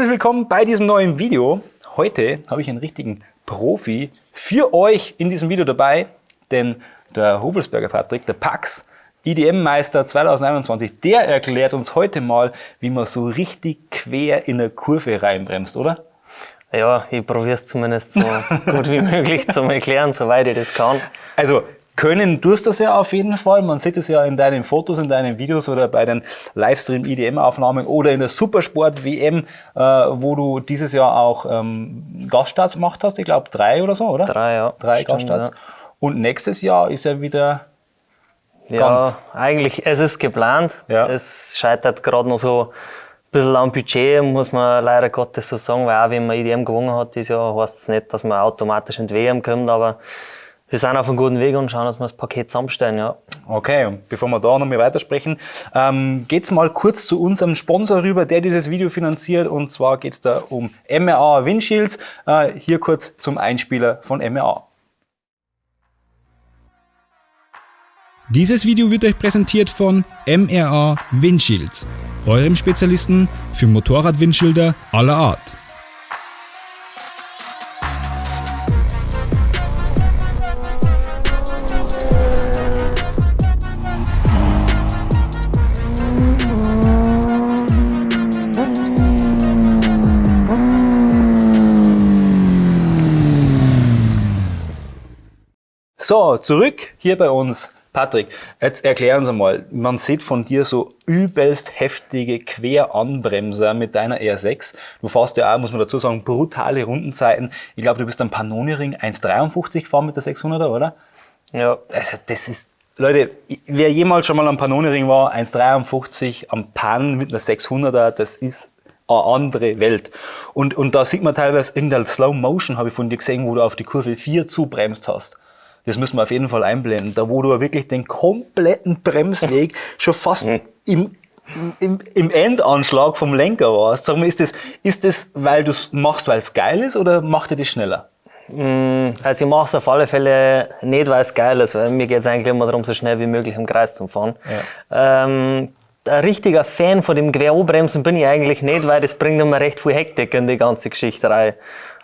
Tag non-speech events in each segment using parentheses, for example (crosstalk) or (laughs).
Herzlich willkommen bei diesem neuen Video. Heute habe ich einen richtigen Profi für euch in diesem Video dabei, denn der Hobelsberger Patrick, der Pax, IDM-Meister 2021, der erklärt uns heute mal, wie man so richtig quer in eine Kurve reinbremst, oder? Ja, ich probiere es zumindest so (laughs) gut wie möglich zu erklären, soweit ich das kann. Also können tust das ja auf jeden Fall. Man sieht es ja in deinen Fotos, in deinen Videos oder bei den Livestream-IDM-Aufnahmen oder in der Supersport-WM, äh, wo du dieses Jahr auch ähm, Gaststarts gemacht hast. Ich glaube drei oder so, oder? Drei, ja. Drei Stimmt, Gaststarts. Ja. Und nächstes Jahr ist ja wieder ja, eigentlich, es ist geplant. Ja. Es scheitert gerade noch so ein bisschen am Budget, muss man leider Gottes so sagen, weil auch wenn man IDM gewonnen hat dieses Jahr, heißt es nicht, dass man automatisch in die WM kommt, aber wir sind auf einem guten Weg und schauen, dass wir das Paket zusammenstellen, ja. Okay, und bevor wir da noch mal weitersprechen, ähm, geht's mal kurz zu unserem Sponsor rüber, der dieses Video finanziert. Und zwar geht's da um MRA Windshields. Äh, hier kurz zum Einspieler von MRA. Dieses Video wird euch präsentiert von MRA Windshields, eurem Spezialisten für Motorradwindschilder aller Art. So, zurück hier bei uns. Patrick, jetzt erklären Sie mal, man sieht von dir so übelst heftige Queranbremser mit deiner R6. Du fährst ja auch, muss man dazu sagen, brutale Rundenzeiten. Ich glaube, du bist am Panoni-Ring 1,53 gefahren mit der 600er, oder? Ja. Also das ist, Leute, wer jemals schon mal am Panoni-Ring war, 1,53 am Pan mit einer 600er, das ist eine andere Welt. Und, und da sieht man teilweise irgendeine Slow Motion, habe ich von dir gesehen, wo du auf die Kurve 4 zubremst hast. Das müssen wir auf jeden Fall einblenden. Da wo du wirklich den kompletten Bremsweg (laughs) schon fast hm. im, im, im Endanschlag vom Lenker warst. Sag mal, ist das, ist das weil du es machst, weil es geil ist oder macht dir das schneller? Hm, also ich mache es auf alle Fälle nicht, weil es geil ist, weil mir geht es eigentlich immer darum, so schnell wie möglich im Kreis zu fahren. Ja. Ähm, ein richtiger Fan von dem Querbremsen bin ich eigentlich nicht, weil das bringt immer recht viel Hektik in die ganze Geschichte rein.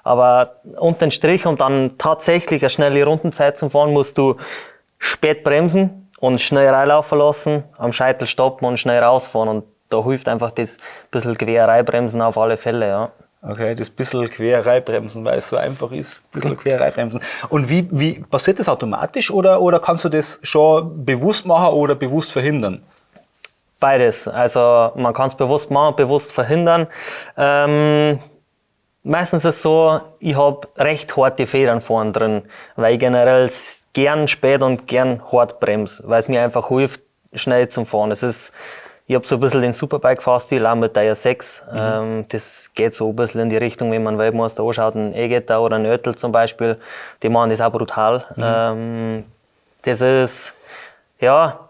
Aber unter den Strich und dann tatsächlich eine schnelle Rundenzeit zum Fahren musst du spät bremsen und schnell reinlaufen lassen, am Scheitel stoppen und schnell rausfahren. Und da hilft einfach das bisschen Querreibremsen auf alle Fälle, ja. Okay, das bisschen Querreibremsen, weil es so einfach ist, bisschen Querreibremsen. Und wie, wie passiert das automatisch oder, oder kannst du das schon bewusst machen oder bewusst verhindern? Beides. Also man kann es bewusst machen, bewusst verhindern. Ähm, Meistens ist es so, ich habe recht harte Federn vorne drin, weil ich generell gern spät und gern hart bremse, weil es mir einfach hilft, schnell zum Fahren. Es ist, ich habe so ein bisschen den Superbike-Fahrstil, auch mit der 6. Mhm. Ähm, das geht so ein bisschen in die Richtung, wenn man Weltmeister anschaut, ein Egeta oder ein Oettel zum Beispiel, die machen das auch brutal. Mhm. Ähm, das ist, ja,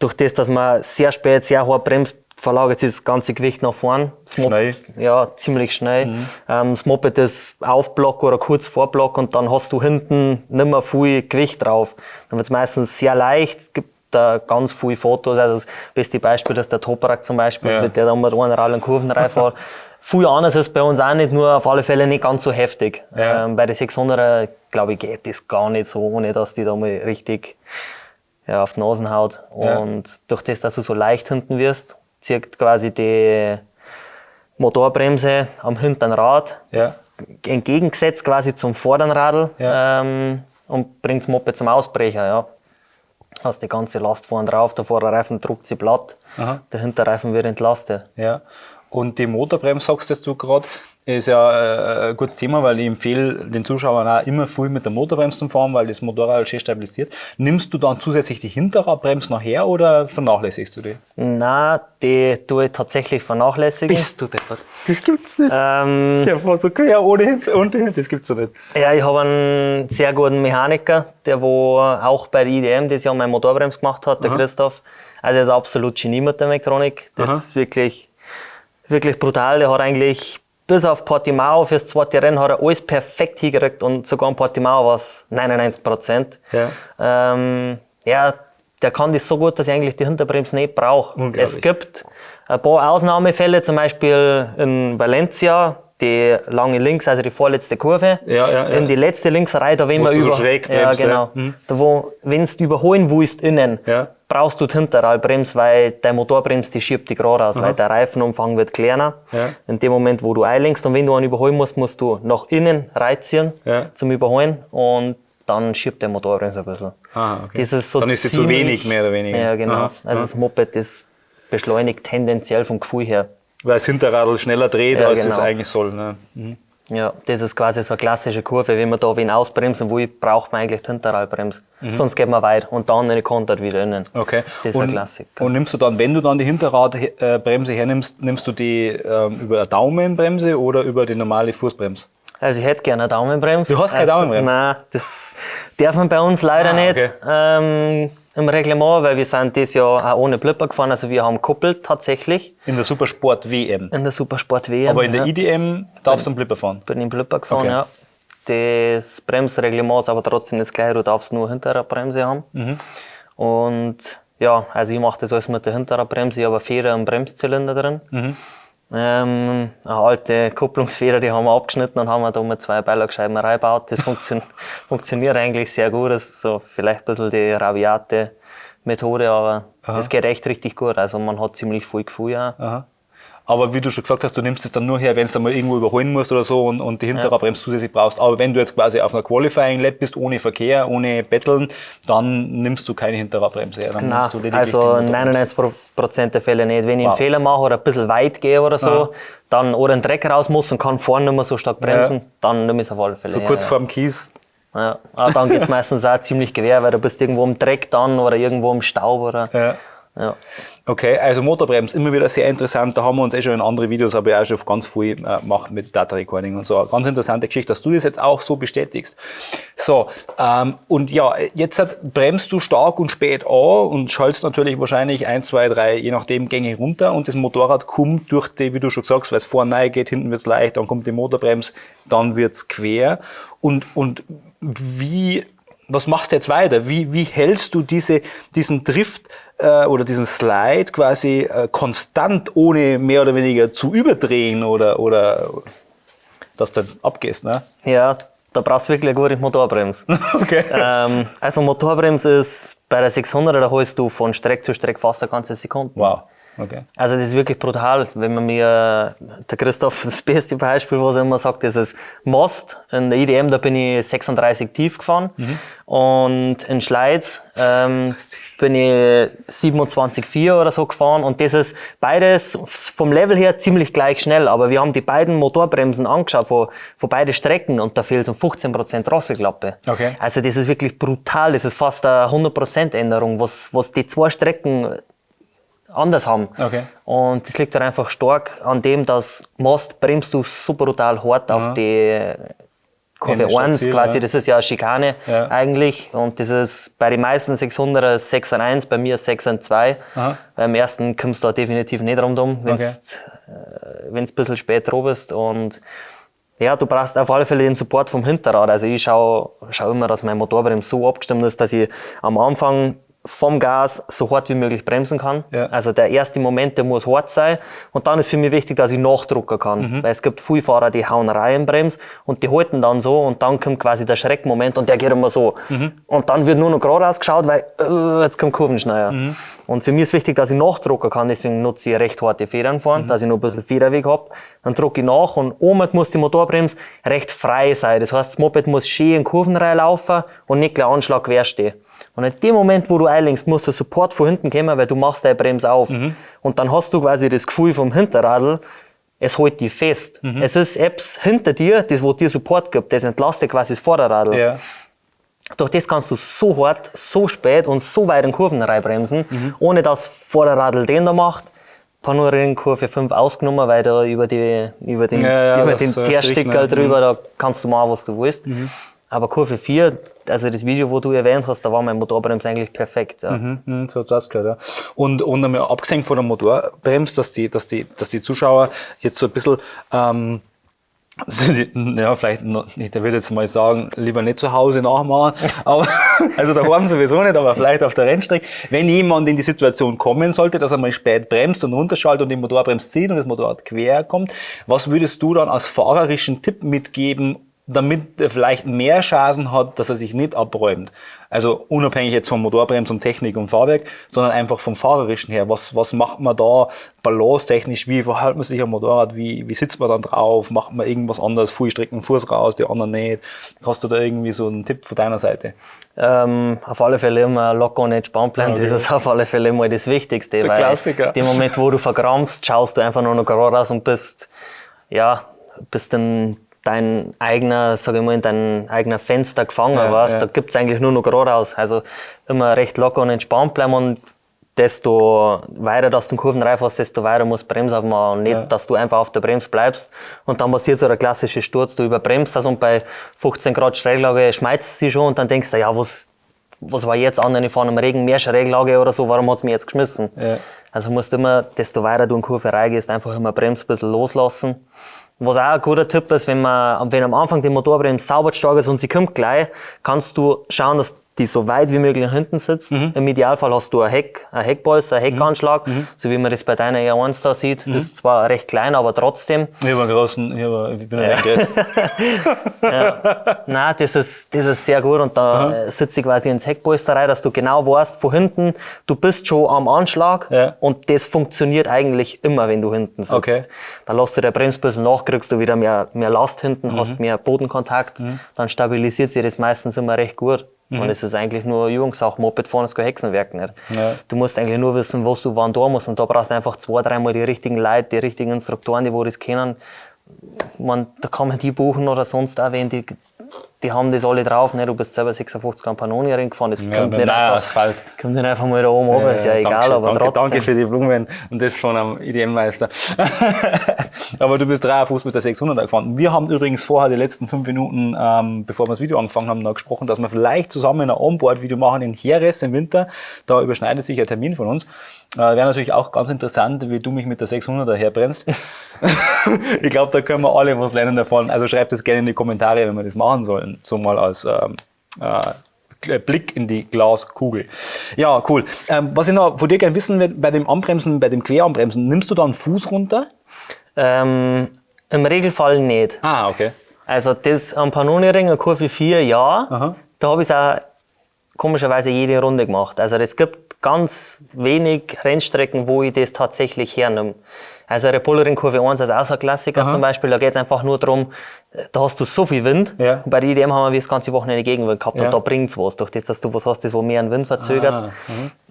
durch das, dass man sehr spät, sehr hart bremst, verlagert sich das ganze Gewicht nach vorn. schnell? Ja, ziemlich schnell. Mhm. Ähm, das Moped ist Aufblock oder kurz vor Block und dann hast du hinten nicht mehr viel Gewicht drauf. Dann wird es meistens sehr leicht. Es gibt da ganz viele Fotos. Also das beste Beispiel ist der Toparak zum Beispiel, ja. der da mit einer Rall und Kurven reinfährt. (laughs) viel anders ist bei uns auch nicht, nur auf alle Fälle nicht ganz so heftig. Ja. Ähm, bei den 600er, glaube ich, geht das gar nicht so, ohne dass die da mal richtig ja, auf die Nasen haut. Und ja. durch das, dass du so leicht hinten wirst, zieht quasi die Motorbremse am hinteren Rad ja. entgegengesetzt quasi zum vorderen Radl ja. ähm, und bringt das Moped zum Ausbrecher. Ja. Hast die ganze Last vorne drauf, der Vorderreifen druckt sie platt, Aha. der Hinterreifen wird entlastet. Ja. Und die Motorbremse, sagst du gerade, ist ja äh, ein gutes Thema, weil ich empfehle den Zuschauern auch immer viel mit der Motorbremse zu fahren, weil das Motorrad schön stabilisiert. Nimmst du dann zusätzlich die Hinterradbremse nachher oder vernachlässigst du die? Nein, die tue ich tatsächlich vernachlässigen. Bist du deppert? Das gibt's nicht. Ähm, der fährt so quer ohne Hinter und Hinter, das gibt's so nicht. Ja, ich habe einen sehr guten Mechaniker, der wo auch bei der IDM das Jahr meine Motorbremse gemacht hat, der Aha. Christoph. Also er ist absolut Genie mit der Mechatronik. Das Aha. ist wirklich, wirklich brutal. Der hat eigentlich bis auf Portimao fürs zweite Rennen hat er alles perfekt hingekriegt und sogar in Portimao war es 99 Prozent. Ja. Ähm, ja, der kann das so gut, dass ich eigentlich die Hinterbremse nicht brauche. Es gibt ein paar Ausnahmefälle, zum Beispiel in Valencia, die lange links, also die vorletzte Kurve. Ja, ja, ja. In die letzte Linksreihe, da wenn man du so über. schräg ja, genau. Mhm. Da wo, wenn du überholen willst innen, Ja. Brauchst du die Hinterradbremse, weil dein Motorbremse, die schiebt die gerade aus, weil der Reifenumfang wird kleiner. Ja. In dem Moment, wo du einlenkst und wenn du einen überholen musst, musst du nach innen reinziehen Ja. zum Überholen und dann schiebt der Motorbremse ein bisschen. Ah, okay. Das ist so Dann ist sie zu wenig, mehr oder weniger. Ja, genau. Aha, also das Moped ist beschleunigt tendenziell vom Gefühl her. Weil das Hinterradl schneller dreht, Ja, als es genau. eigentlich soll. Ne? Mhm. Ja, das ist quasi so eine klassische Kurve. Wenn man da wen ausbremsen will, braucht man eigentlich die Hinterradbremse. Sonst geht man weit und dann eine kontert wieder innen. Mhm. Okay. Das ist und, ein Klassiker. Und nimmst du dann, wenn du dann die Hinterradbremse hernimmst, nimmst du die ähm, über eine Daumenbremse oder über die normale Fußbremse? Also ich hätte gerne eine Daumenbremse. Du hast keine also, Daumenbremse? Nein, das darf man bei uns leider Ah, nicht okay. ähm, im Reglement, weil wir sind dieses Jahr auch ohne Blipper gefahren. Also wir haben kuppelt tatsächlich In der Supersport WM. in der Supersport WM. Aber in der ja. IDM darfst du einen Blipper fahren. bin im Blipper gefahren, Okay. ja. Das Bremsreglement ist aber trotzdem das gleiche, du darfst nur Hinterradbremse haben. Mhm. Und ja, also ich mache das alles mit der Hinterradbremse, ich habe eine Feder im Bremszylinder drin. Mhm. Ähm, eine alte Kupplungsfeder, die haben wir abgeschnitten und haben wir da mit zwei Beilagscheiben reingebaut. Das funktio (laughs) funktioniert eigentlich sehr gut. Das ist so vielleicht ein bisschen die rabiate Methode, aber es geht echt richtig gut. Also man hat ziemlich viel Gefühl. Ja. Aha. Aber wie du schon gesagt hast, du nimmst es dann nur her, wenn du mal irgendwo überholen musst oder so und, und die Hinterradbremse zusätzlich brauchst. Aber wenn du jetzt quasi auf einer Qualifying Lab bist, ohne Verkehr, ohne Betteln, dann nimmst du keine Hinterradbremse her. Dann Nein, lediglich also die Motorbremse. 99 Prozent der Fälle nicht. Wenn ich Wow. einen Fehler mache oder ein bisschen weit gehe oder so, dann oder ein Dreck raus muss und kann vorne nicht mehr so stark bremsen, Ja. dann nimm ich es auf alle Fälle. So ja, kurz ja. vorm Kies. Ja. Aber dann geht es meistens auch ziemlich quer, weil du bist irgendwo im Dreck dann oder irgendwo im Staub oder. Ja. Okay, also Motorbremse, immer wieder sehr interessant. Da haben wir uns eh schon in andere Videos, aber auch schon ganz viel äh, gemacht mit Data Recording und so. Ganz interessante Geschichte, dass du das jetzt auch so bestätigst. So, ähm, und ja, jetzt hat, bremst du stark und spät an und schaltest natürlich wahrscheinlich eins, zwei, drei, je nachdem, Gänge runter und das Motorrad kommt durch die, wie du schon sagst, weil es vorne geht, hinten wird's leicht, dann kommt die Motorbremse, dann wird's quer. Und, und wie, was machst du jetzt weiter? Wie, wie hältst du diese, diesen Drift äh, oder diesen Slide quasi äh, konstant, ohne mehr oder weniger zu überdrehen oder, oder dass du abgehst? Ne? ja, da brauchst du wirklich eine gute Motorbremse. (laughs) Okay. ähm, also Motorbremse ist bei der 600er, da holst du von Streck zu Streck fast eine ganze Sekunde. Wow. Okay. Also das ist wirklich brutal. Wenn man mir, der Christoph, (laughs) das beste Beispiel, was er immer sagt, ist das Most. In der IDM, da bin ich 36 tief gefahren. Und in Schleiz ähm, (laughs) bin ich 27,4 oder so gefahren. Und das ist beides vom Level her ziemlich gleich schnell. Aber wir haben die beiden Motorbremsen angeschaut von, von beiden Strecken und da fehlt so 15% Drosselklappe. Okay. Also das ist wirklich brutal. Das ist fast eine 100% Änderung, was, was die zwei Strecken anders haben. Okay. Und das liegt halt einfach stark an dem, dass Most bremst du so brutal hart auf die Kurve Ende 1 Ziel, quasi, ja. das ist ja eine Schikane Ja. eigentlich. Und das ist bei den meisten 600er 6 an 1, bei mir 6 an 2. Aha. Beim ersten kommst du da definitiv nicht rundum, wenn du Okay. äh, ein bisschen spät dran bist. Und ja, du brauchst auf alle Fälle den Support vom Hinterrad. Also ich schaue schau immer, dass mein Motorbremse so abgestimmt ist, dass ich am Anfang vom Gas so hart wie möglich bremsen kann. Ja. Also der erste Moment, der muss hart sein. Und dann ist für mich wichtig, dass ich nachdrucken kann. Mhm. Weil es gibt viele Fahrer, die hauen rein Brems und die halten dann so und dann kommt quasi der Schreckmoment und der geht immer so. Mhm. Und dann wird nur noch geradeaus geschaut, weil äh, jetzt kommt Kurvenschneider. Mhm. Und für mich ist wichtig, dass ich nachdrucken kann, deswegen nutze ich recht harte Federn Mhm. fahren, dass ich noch ein bisschen Federweg hab. Dann drucke ich nach und oben muss die Motorbremse recht frei sein. Das heißt, das Moped muss schön in Kurven reinlaufen und nicht gleich Anschlag quer stehen. Und in dem Moment, wo du einlenkst, muss der Support von hinten kommen, weil du machst deine Bremse auf. Mhm. Und dann hast du quasi das Gefühl vom Hinterradl, es hält dich fest. Mhm. Es ist Apps hinter dir, das wo dir Support gibt, das entlastet quasi das Vorderradl. Ja. Durch das kannst du so hart, so spät und so weit in Kurven reinbremsen, Mhm. ohne dass Vorderradl den da macht. Panorama Kurve 5 ausgenommen, weil da über, die, über den, Ja, ja, über das den ne? drüber, da kannst du machen, was du willst. Aber Kurve 4, also das Video, wo du erwähnt hast, da war mein Motorbremse eigentlich perfekt. Ja. Mhm, so hat's ausgehört, ja. Und, und einmal abgesehen von der Motorbremse, dass die, dass, die, dass die Zuschauer jetzt so ein bisschen ähm, (laughs) ja, vielleicht, noch, ich würde jetzt mal sagen, lieber nicht zu Hause nachmachen, (laughs) aber, also daheim sowieso nicht, aber vielleicht auf der Rennstrecke. Wenn jemand in die Situation kommen sollte, dass er mal spät bremst und runterschaltet und die Motorbremse zieht und das Motorrad quer kommt, was würdest du dann als fahrerischen Tipp mitgeben, damit er vielleicht mehr Chancen hat, dass er sich nicht abräumt. Also unabhängig jetzt von Motorbremse und Technik und Fahrwerk, sondern einfach vom Fahrerischen her. Was, was macht man da balancetechnisch? Wie verhält man sich am Motorrad? Wie, wie sitzt man dann drauf? Macht man irgendwas anderes? Fuß strecken Fuß raus, die anderen nicht? Hast du da irgendwie so einen Tipp von deiner Seite? Ähm, auf alle Fälle immer locker und entspannt bleiben. Okay. Das ist auf alle Fälle immer das Wichtigste. Der weil Klassiker. Dem Moment, wo du verkrampfst, schaust du einfach nur noch gerade raus und bist, ja, bist dann dein eigener, sag ich mal, in dein eigener Fenster gefangen ja, warst, ja. da gibt's eigentlich nur noch geradeaus. Also immer recht locker und entspannt bleiben und desto weiter dass du den Kurvenreif hast, desto weiter musst du Bremse aufmachen und nicht, ja. dass du einfach auf der Bremse bleibst und dann passiert so der klassische Sturz, du überbremst das und bei 15 Grad Schräglage schmeißt sie schon und dann denkst du, ja, was, was war jetzt an, wenn ich vorne im Regen mehr Schräglage oder so, warum hat's mich jetzt geschmissen? Ja. Also musst du immer, desto weiter du in Kurve reingehst, einfach immer Bremse ein bisschen loslassen was auch ein guter Tipp ist, wenn man, wenn am Anfang die Motorbremse sauber stark ist und sie kommt gleich, kannst du schauen, dass die so weit wie möglich nach hinten sitzt. Mhm. Im Idealfall hast du ein Heck, ein Heckbolster, ein Heckanschlag, mhm. so wie man das bei deiner R1 da sieht. Mhm. Ist zwar recht klein, aber trotzdem. Ich habe einen großen, ich, hab, ich bin ein ja. (laughs) Nein, das ist, das ist sehr gut und da Aha. sitzt du quasi ins Heckbolster rein, dass du genau weißt, von hinten, du bist schon am Anschlag ja. und das funktioniert eigentlich immer, wenn du hinten sitzt. Okay. Dann lässt du der Bremsbüssel nach, kriegst du wieder mehr, mehr Last hinten, hast mhm. mehr Bodenkontakt, mhm. dann stabilisiert sich das meistens immer recht gut. Mhm. Und es ist eigentlich nur Übungssache. Moped fahren ist kein Hexenwerk nicht. Ja. Du musst eigentlich nur wissen, was du wann da musst. Und da brauchst du einfach zwei, dreimal die richtigen Leute, die richtigen Instruktoren, die wo das kennen. Man, da kann man die buchen oder sonst auch wen, die die haben das alle drauf. Ne? Du bist selber 56 Campanoni Ring gefahren. Das ja, kommt, nicht einfach, Asphalt. kommt nicht einfach mal da oben runter, ist ja, ja egal. aber danke, trotzdem. danke für die Blumen und das von einem IDM-Meister. (laughs) aber du bist 53 mit der 600er gefahren. Wir haben übrigens vorher die letzten fünf Minuten, ähm, bevor wir das Video angefangen haben, noch gesprochen, dass wir vielleicht zusammen ein Onboard-Video machen in Jerez im Winter. Da überschneidet sich ein Termin von uns. Äh, Wäre natürlich auch ganz interessant, wie du mich mit der 600er herbrennst. (laughs) ich glaube, da können wir alle was lernen davon. Also schreibt es gerne in die Kommentare, wenn wir das machen sollen. So mal als ähm, äh, Blick in die Glaskugel. Ja, cool. Ähm, was ich noch von dir gerne wissen will, bei dem Anbremsen, bei dem Queranbremsen, nimmst du da einen Fuß runter? Ähm, Im Regelfall nicht. Ah, okay. Also das am Pannoni-Ring, Kurve 4, ja. Aha. Da habe ich es auch komischerweise jede Runde gemacht. Also es gibt ganz wenig Rennstrecken, wo ich das tatsächlich hernehme. Also Repollerin Kurve 1 ist auch so ein Klassiker Aha. zum Beispiel. Da geht es einfach nur darum, da hast du so viel Wind. Ja. Und bei der IDM haben wir das ganze Wochenende Gegenwind gehabt ja. und da bringt's was. Durch das, dass du was hast, das wo mehr einen Wind verzögert.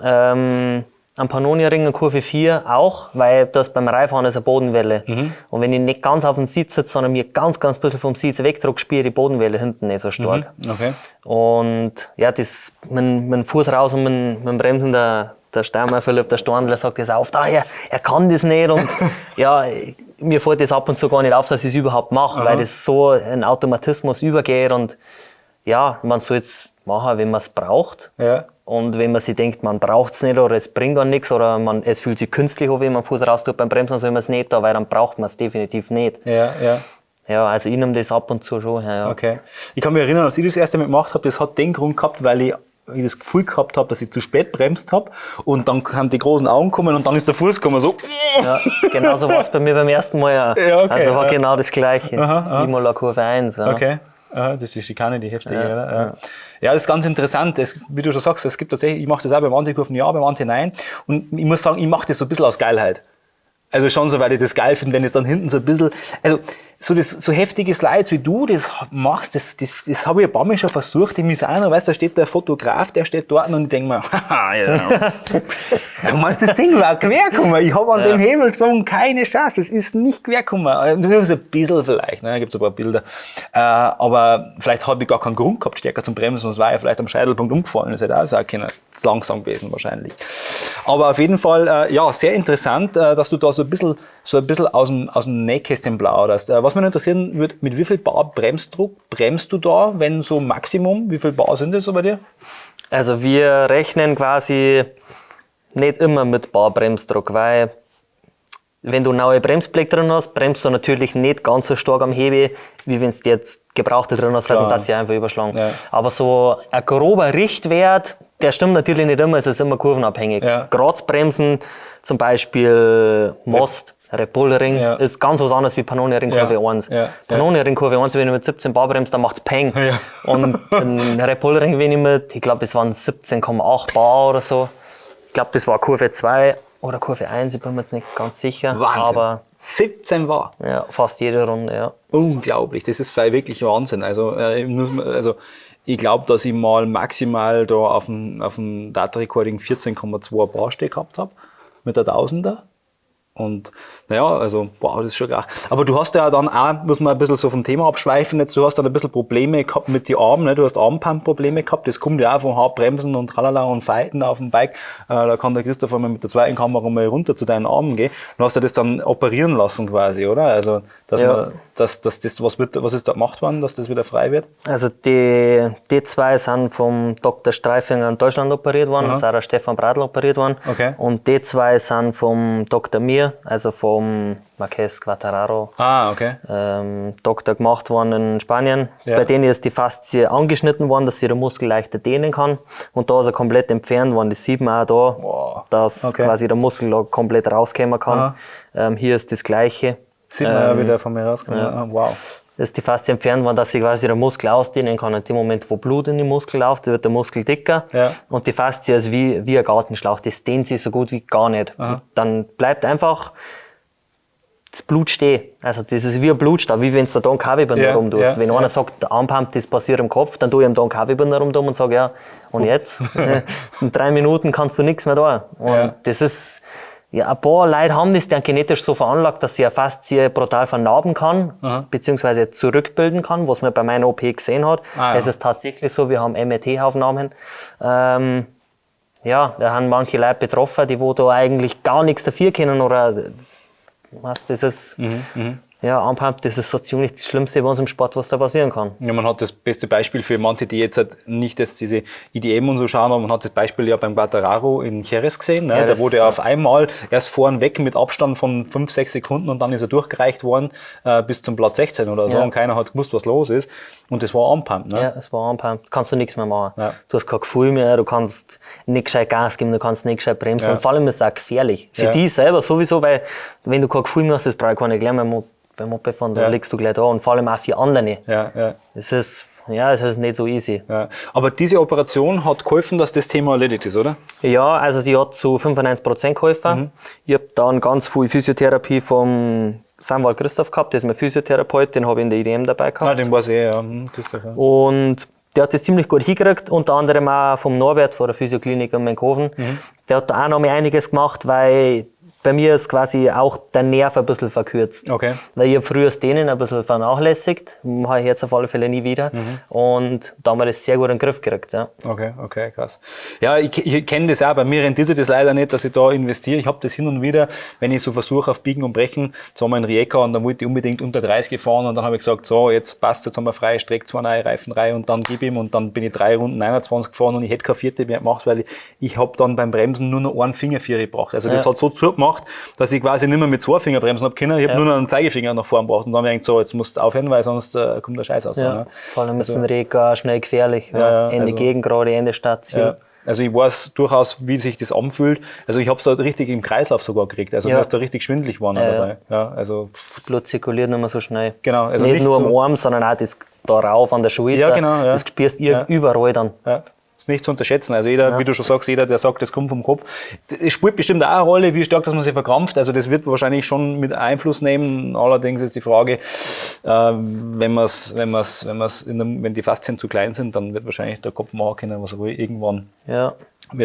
Ah, ähm, am Pannonia-Ring in Kurve 4 auch, weil das beim Reifahren ist eine Bodenwelle. Mhm. Und wenn ich nicht ganz auf dem Sitz sitze, sondern mir ganz, ganz bisschen vom Sitz wegdruck, spüre die Bodenwelle hinten nicht so stark. Mhm. Okay. Und ja, das, mein, mein Fuß raus und mein, mein Bremsen, der, der Steinmeier Philipp, der Storndler sagt das auf, daher, er kann das nicht und (laughs) ja, mir fällt das ab und zu gar nicht auf, dass ich es überhaupt mache, weil das so ein Automatismus übergeht und ja, man soll es machen, wenn man es braucht. Ja. Und wenn man sich denkt, man braucht es nicht oder es bringt gar nichts oder man, es fühlt sich künstlich an, wenn man Fuß raus tut beim Bremsen, soll man es nicht da, weil dann braucht man es definitiv nicht. Ja, ja. Ja, also ich nehme das ab und zu schon. Ja, Okay. Ich kann mich erinnern, als ich das erste Mal gemacht habe, das hat den Grund gehabt, weil ich das Gefühl gehabt habe, dass ich zu spät bremst habe und dann haben die großen Augen kommen und dann ist der Fuß gekommen so. Ja, genau so war es bei mir beim ersten Mal ja. ja okay, also war ja. genau das gleiche. Aha, aha. Imola Kurve 1. Ja. Okay. Aha, das ist die Schikane, die heftige. Ja, ja. Ja, das ist ganz interessant. Es, wie du schon sagst, es gibt tatsächlich, ich mache das auch beim Antikurven ja, beim Anti nein. Und ich muss sagen, ich mache das so ein bisschen aus Geilheit. Also schon so, weil ich das geil finde, wenn es dann hinten so ein bisschen, also so, das, so heftige Slides wie du das machst, das, das, das habe ich ein paar Mal schon versucht im Misano, weißt da steht der Fotograf, der steht dort und ich denke mir, haha, (laughs) ja, (laughs) du meinst, das Ding war querkommen, ich habe an ja. dem Hebelzogen keine Chance, das ist nicht querkommen. Nur so ein bisschen vielleicht, ne, da gibt es ein paar Bilder. Äh, aber vielleicht habe ich gar keinen Grund gehabt, stärker zum Bremsen, sonst war ich vielleicht am Scheitelpunkt umgefallen, das hätte auch sein können, ist langsam gewesen wahrscheinlich. Aber auf jeden Fall, äh, ja, sehr interessant, äh, dass du da so ein bisschen, so ein bisschen aus dem, aus dem Nähkästchen plauderst. Äh, was mich interessieren würde, mit wie viel Bar Bremsdruck bremst du da, wenn so Maximum? Wie viel Bar sind das so bei dir? Also wir rechnen quasi nicht immer mit Barbremsdruck, weil wenn du neue Bremsblick drin hast, bremst du natürlich nicht ganz so stark am Hebel, wie wenn du jetzt gebrauchte drin hast, weil sonst das sie einfach überschlagen. Ja. Aber so ein grober Richtwert, der stimmt natürlich nicht immer, es ist immer kurvenabhängig. Ja. Grazbremsen, zum Beispiel Most, Red Bull Ring, Ja. ist ganz was anderes wie Panoni Ring Ja. Kurve 1. Ja. Panoni Ring Kurve 1, wenn du mit 17 Bar bremst, dann macht's Peng. Ja. Und ein Red Bull Ring, wenn ich mit, ich glaube, es waren 17,8 Bar oder so. Ich glaube, das war Kurve 2 oder Kurve 1, ich bin mir jetzt nicht ganz sicher. Wahnsinn. Aber 17 war. ja, fast jede Runde, ja. Unglaublich, das ist wirklich Wahnsinn. Also, äh, also ich glaube, dass ich mal maximal da auf dem, auf dem Data Recording 14,2 Bar stehen gehabt habe mit der Tausender. Und naja, also, wow, das ist schon krass. Aber du hast ja dann auch, muss man ein bisschen so vom Thema abschweifen, jetzt, du hast dann ein bisschen Probleme gehabt mit den Armen, ne? du hast Armpump-Probleme gehabt, das kommt ja auch vom Hartbremsen und tralala und Fighten auf dem Bike. Äh, da kann der Christopher mal mit der zweiten Kamera mal runter zu deinen Armen gehen. Du hast ja das dann operieren lassen quasi, oder? Also, dass Ja. man, dass, dass das, was wird, was ist da gemacht worden, dass das wieder frei wird? Also die, die zwei sind vom Dr. Streifinger in Deutschland operiert worden, auch der Stefan Bradl operiert worden. Okay. Und die zwei sind vom Dr. Mir, also vom Marquez Quattararo, Ah, okay. ähm, Doktor gemacht worden in Spanien. Ja. Bei denen ist die Faszie angeschnitten worden, dass sie den Muskel leichter dehnen kann. Und da ist er komplett entfernt worden. Das sieht man auch da, Wow. dass Okay. quasi der Muskel komplett rauskommen kann. Ähm, hier ist das Gleiche. Sieht man ja Ähm, wieder von mir rausgekommen. ja. Ah, Wow. ist die Faszie entfernt worden, dass sich quasi der Muskel ausdehnen kann. In dem Moment, wo Blut in den Muskel läuft, wird der Muskel dicker. Ja. Und die Faszie ist wie, wie ein Gartenschlauch. Das dehnt sich so gut wie gar nicht. Dann bleibt einfach das Blut stehen. Also das ist wie ein Blutstab, wie wenn du da Don Kavibinder Ja, rum tust. ja, wenn ja. einer sagt, der Armpump, das passiert im Kopf, dann tue ich ihm Don Kavibinder rum und sage, ja, und (laughs) jetzt? (laughs) In drei Minuten kannst du nichts mehr da. Und Ja. das ist, ja, ein paar Leute haben das dann genetisch so veranlagt, dass sie eine Faszie brutal vernarben kann, beziehungsweise zurückbilden kann, was man bei meiner OP gesehen hat. Ah, ja. Es ist tatsächlich so, wir haben MRT-Aufnahmen. Ähm, ja, da haben manche Leute betroffen, die wo da eigentlich gar nichts dafür können oder was, das ist, Mhm, ja, Armpump, das ist so ziemlich das Schlimmste bei uns im Sport, was da passieren kann. Ja, man hat das beste Beispiel für manche, die jetzt halt nicht jetzt diese IDM und so schauen, aber man hat das Beispiel ja beim Quattararo in Jerez gesehen. Ne? Ja, da wurde er auf einmal erst vorn weg mit Abstand von 5, 6 Sekunden und dann ist er durchgereicht worden äh, bis zum Platz 16 oder so Ja. und keiner hat gewusst, was los ist. Und das war Armpump. Ne? Ja, es war Armpump. Kannst du nichts mehr machen. Ja. Du hast kein Gefühl mehr, du kannst nicht gescheit Gas geben, du kannst nicht gescheit bremsen. Ja. Und vor allem ist es auch gefährlich. Für Ja. die selber sowieso, weil wenn du kein Gefühl mehr hast, das brauche ich gar nicht gleich beim, beim Mopedfahren, da liegst du gleich da. Und vor allem auch für andere. Ja, ja. Es ist, ja, es ist nicht so easy. Ja. Aber diese Operation hat geholfen, dass das Thema erledigt ist, oder? Ja, also sie hat zu 95% geholfen. Mhm. Ich habe dann ganz viel Physiotherapie vom Samuel Christoph gehabt, das ist mein Physiotherapeut, den habe ich in der IDM dabei gehabt. Ah, den weiß ich eh, ja. Hm, Christopher. Und der hat das ziemlich gut hingekriegt, unter anderem auch vom Norbert von der Physioklinik in Menkhofen. Der hat da auch noch mal einiges gemacht, weil bei mir ist quasi auch der Nerv ein bisschen verkürzt. Okay. Weil ich hab früher Dehnen ein bisschen vernachlässigt, mache ich jetzt auf alle Fälle nie wieder. Und da haben wir das sehr gut in den Griff gekriegt. Ja. Okay, okay, krass. Ja, ich, ich kenne das auch. Bei mir rentiert sich das leider nicht, dass ich da investiere. Ich habe das hin und wieder, wenn ich so versuche auf Biegen und Brechen, jetzt haben wir einen Rijeka und dann wollte ich unbedingt unter 30 fahren und dann habe ich gesagt, so, jetzt passt, jetzt haben wir freie Strecke, zwei neue Reifen rein und dann gib ihm und dann bin ich drei Runden 21 gefahren und ich hätte keine vierte mehr gemacht, weil ich, ich habe dann beim Bremsen nur noch einen Finger für gebraucht. Also das Ja. hat so zugemacht, dass ich quasi nicht mehr mit zwei Finger bremsen habe können. Ich habe nur noch einen Zeigefinger nach vorn gebraucht und dann habe ich gedacht, so, jetzt musst du aufhören, weil sonst äh, kommt der Scheiß aus. Ja. Ne? Vor allem ist ein Rega schnell gefährlich. Ja. ja, Ende also- Gegend gerade, Ende Station. Ja. Also ich weiß durchaus, wie sich das anfühlt. Also ich habe es da richtig im Kreislauf sogar gekriegt. Also Ja. mir ist da richtig schwindelig geworden Ja, ja. dabei. Ja, also Das Blut zirkuliert nicht mehr so schnell. Genau, also nicht, nicht nur so- am Arm, sondern auch das darauf an der Schulter. Ja, genau, ja. Das spürst du Ja. überall dann. ja, nicht zu unterschätzen. Also jeder, wie du schon sagst, jeder, der sagt, das kommt vom Kopf, es spielt bestimmt auch eine Rolle, wie stark dass man sich verkrampft. Also das wird wahrscheinlich schon mit Einfluss nehmen. Allerdings ist die Frage, äh, wenn man's, wenn man's, wenn man's in wenn die Faszien zu klein sind, dann wird wahrscheinlich der Kopf machen können, was er will, irgendwann Ja.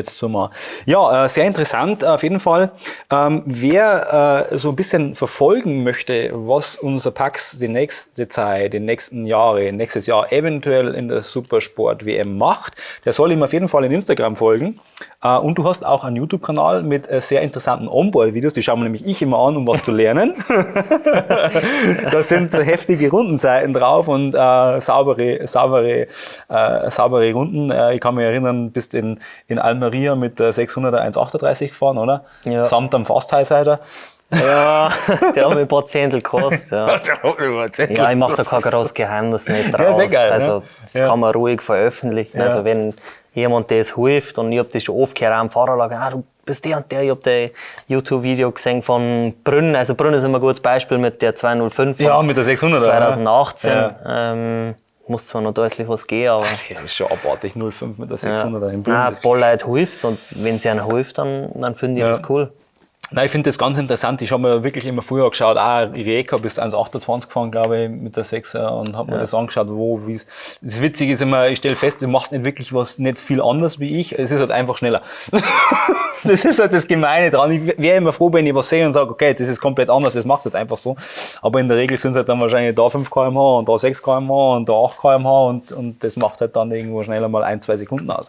So mal. Ja, äh, sehr interessant auf jeden Fall. Ähm, wer äh, so ein bisschen verfolgen möchte, was unser Pax die nächste Zeit, die nächsten Jahre, nächstes Jahr eventuell in der Supersport WM macht, der soll ihm auf jeden Fall in Instagram folgen. Äh, und du hast auch einen YouTube-Kanal mit äh, sehr interessanten Onboard-Videos, die schauen mir nämlich ich immer an, um was zu lernen. (laughs) da sind heftige Rundenzeiten drauf und äh, saubere, saubere, äh, saubere Runden. Äh, ich kann mich erinnern, bist in, in Almeria mit der 600er 1,38 gefahren, oder? Ja. Samt am Fast Highsider. Ja, der hat mir ein paar Zehntel gekostet. Ja. (laughs) ja, ich mache da kein großes Geheimnis nicht draus. Ja, sehr geil, also, ne? das Ja. kann man ruhig veröffentlichen. Also, wenn jemand das hilft und ich hab das schon oft gehört, auch am Fahrerlager, ah, du bist der und der, ich hab das YouTube-Video gesehen von Brünn. Also, Brünn ist immer ein gutes Beispiel mit der 205 von Ja, mit der 600er. 2018. Ja. Ähm, muss zwar noch deutlich was gehen, aber. Das ist schon abartig, 05 mit der Ja. 600er im Bund. Nein, Das- ein paar Leute hilft und wenn sie einem hilft, dann, dann finde ich Ja. das cool. Nein, ich finde das ganz interessant. Ich habe mir wirklich immer früher geschaut, ah, Rijeka bis 1,28 gefahren, glaube ich, mit der 6er und habe mir das angeschaut, wo, wie es. Das Witzige ist immer, ich stelle fest, du machst nicht wirklich was, nicht viel anders wie ich. Es ist halt einfach schneller. (laughs) das ist halt das Gemeine dran. Ich wäre immer froh, wenn ich was sehe und sage, okay, das ist komplett anders, das macht jetzt einfach so. Aber in der Regel sind es halt dann wahrscheinlich da 5 km/h und da 6 km/h und da 8 km/h und, und das macht halt dann irgendwo schneller mal ein, zwei Sekunden aus.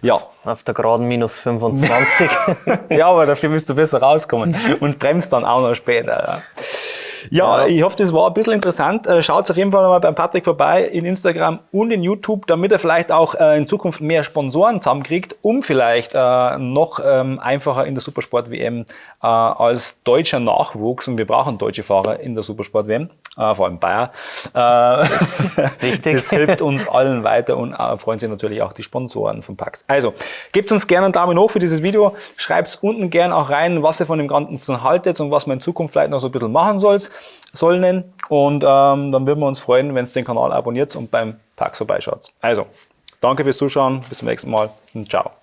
Ja. Auf der geraden minus 25. (laughs) Ja, aber dafür müsst du besser rauskommen und bremst dann auch noch später. Ja. Ja, ich hoffe, das war ein bisschen interessant. Äh, Schaut auf jeden Fall mal beim Patrick vorbei in Instagram und in YouTube, damit er vielleicht auch äh, in Zukunft mehr Sponsoren zusammenkriegt, um vielleicht äh, noch ähm, einfacher in der Supersport-WM als deutscher Nachwuchs, und wir brauchen deutsche Fahrer in der Supersport-WM, vor allem Bayer, (laughs) Richtig. das hilft uns allen weiter und freuen sich natürlich auch die Sponsoren von Pax. Also, gebt uns gerne einen Daumen hoch für dieses Video. Schreibt unten gerne auch rein, was ihr von dem Ganzen haltet und was man in Zukunft vielleicht noch so ein bisschen machen sollt, sollen. Und ähm, dann würden wir uns freuen, wenn ihr den Kanal abonniert und beim Pax vorbeischaut. Also, danke fürs Zuschauen, bis zum nächsten Mal und ciao.